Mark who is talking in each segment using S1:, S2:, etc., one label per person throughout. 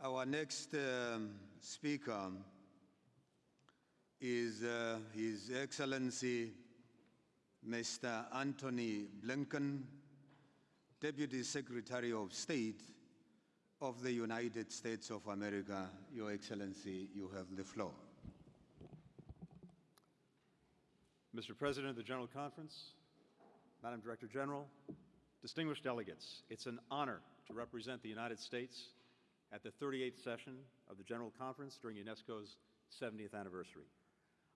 S1: Our next um, speaker is uh, His Excellency Mr. Antony Blinken, Deputy Secretary of State of the United States of America. Your Excellency, you have the floor.
S2: Mr. President of the General Conference, Madam Director General, distinguished delegates, it's an honor to represent the United States at the 38th session of the General Conference during UNESCO's 70th anniversary.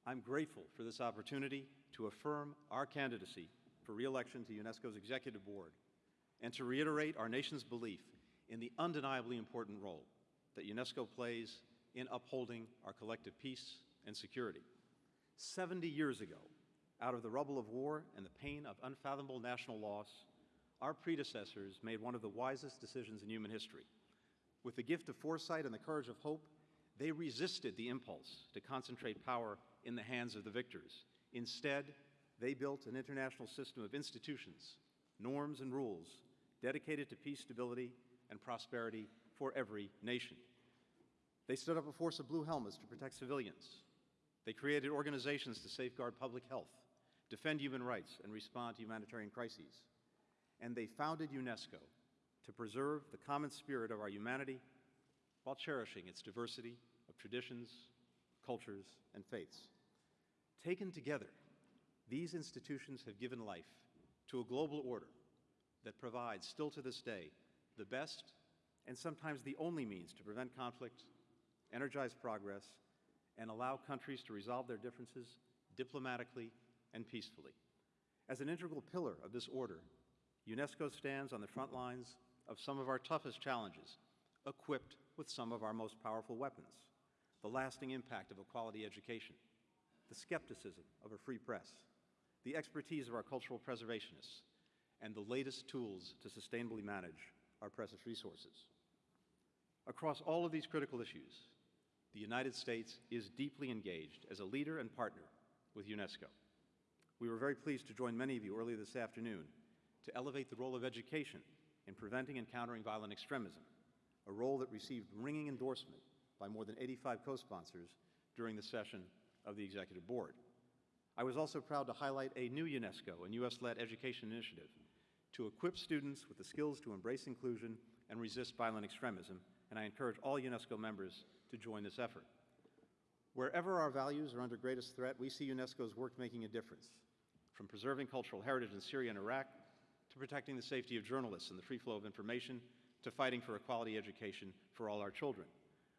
S2: I'm grateful for this opportunity to affirm our candidacy for re-election to UNESCO's Executive Board and to reiterate our nation's belief in the undeniably important role that UNESCO plays in upholding our collective peace and security. 70 years ago, out of the rubble of war and the pain of unfathomable national loss, our predecessors made one of the wisest decisions in human history. With the gift of foresight and the courage of hope, they resisted the impulse to concentrate power in the hands of the victors. Instead, they built an international system of institutions, norms, and rules dedicated to peace, stability, and prosperity for every nation. They stood up a force of blue helmets to protect civilians. They created organizations to safeguard public health, defend human rights, and respond to humanitarian crises. And they founded UNESCO to preserve the common spirit of our humanity while cherishing its diversity of traditions, cultures, and faiths. Taken together, these institutions have given life to a global order that provides, still to this day, the best and sometimes the only means to prevent conflict, energize progress, and allow countries to resolve their differences diplomatically and peacefully. As an integral pillar of this order, UNESCO stands on the front lines of some of our toughest challenges, equipped with some of our most powerful weapons, the lasting impact of a quality education, the skepticism of a free press, the expertise of our cultural preservationists, and the latest tools to sustainably manage our precious resources. Across all of these critical issues, the United States is deeply engaged as a leader and partner with UNESCO. We were very pleased to join many of you earlier this afternoon to elevate the role of education in preventing and countering violent extremism, a role that received ringing endorsement by more than 85 co-sponsors during the session of the Executive Board. I was also proud to highlight a new UNESCO and U.S.-led education initiative to equip students with the skills to embrace inclusion and resist violent extremism, and I encourage all UNESCO members to join this effort. Wherever our values are under greatest threat, we see UNESCO's work making a difference, from preserving cultural heritage in Syria and Iraq to protecting the safety of journalists and the free flow of information to fighting for a quality education for all our children.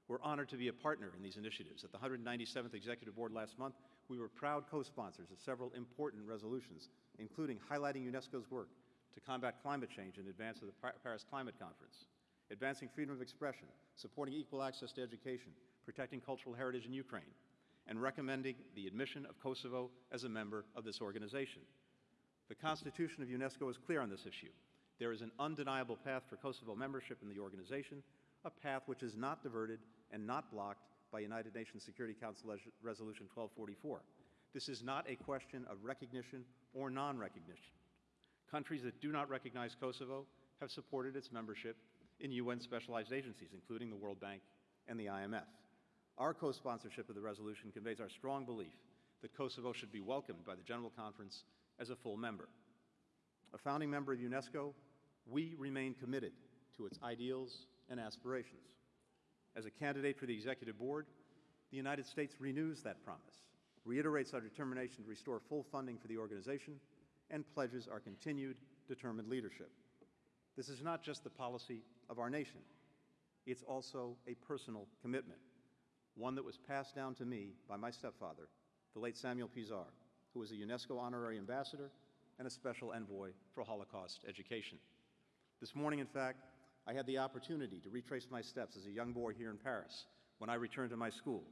S2: We're honored to be a partner in these initiatives. At the 197th Executive Board last month, we were proud co-sponsors of several important resolutions, including highlighting UNESCO's work to combat climate change in advance of the Paris Climate Conference, advancing freedom of expression, supporting equal access to education, protecting cultural heritage in Ukraine, and recommending the admission of Kosovo as a member of this organization. The Constitution of UNESCO is clear on this issue. There is an undeniable path for Kosovo membership in the organization, a path which is not diverted and not blocked by United Nations Security Council Resolution 1244. This is not a question of recognition or non-recognition. Countries that do not recognize Kosovo have supported its membership in UN specialized agencies, including the World Bank and the IMF. Our co-sponsorship of the resolution conveys our strong belief that Kosovo should be welcomed by the General Conference as a full member. A founding member of UNESCO, we remain committed to its ideals and aspirations. As a candidate for the Executive Board, the United States renews that promise, reiterates our determination to restore full funding for the organization, and pledges our continued determined leadership. This is not just the policy of our nation. It's also a personal commitment, one that was passed down to me by my stepfather, the late Samuel Pisar, who was a UNESCO honorary ambassador and a special envoy for Holocaust education. This morning, in fact, I had the opportunity to retrace my steps as a young boy here in Paris when I returned to my school,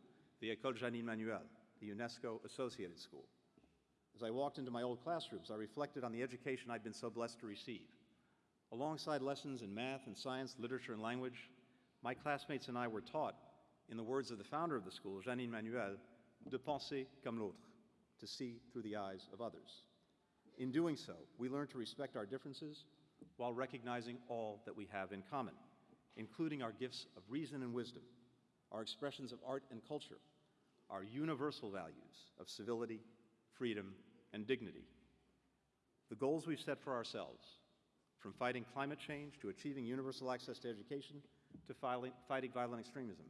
S2: the École Jeanine Manuel, the UNESCO associated school. As I walked into my old classrooms, I reflected on the education I'd been so blessed to receive. Alongside lessons in math and science, literature and language, my classmates and I were taught, in the words of the founder of the school, Jeanine Manuel, de penser comme l'autre, to see through the eyes of others. In doing so, we learn to respect our differences while recognizing all that we have in common. including our gifts of reason and wisdom, our expressions of art and culture, our universal values of civility, freedom, and dignity. The goals we've set for ourselves, from fighting climate change to achieving universal access to education to fighting violent extremism,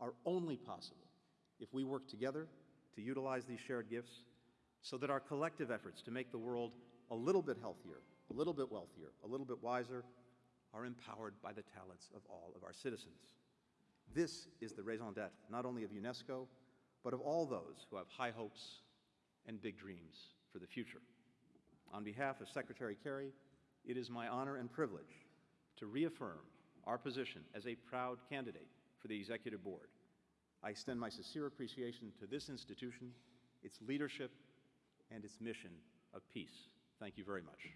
S2: are only possible if we work together to utilize these shared gifts so that our collective efforts to make the world a little bit healthier, a little bit wealthier, a little bit wiser are empowered by the talents of all of our citizens. This is the raison d'etre not only of UNESCO, but of all those who have high hopes and big dreams for the future. On behalf of Secretary Kerry, it is my honor and privilege to reaffirm our position as a proud candidate for the Executive Board. I extend my sincere appreciation to this institution, its leadership, and its mission of peace. Thank you very much.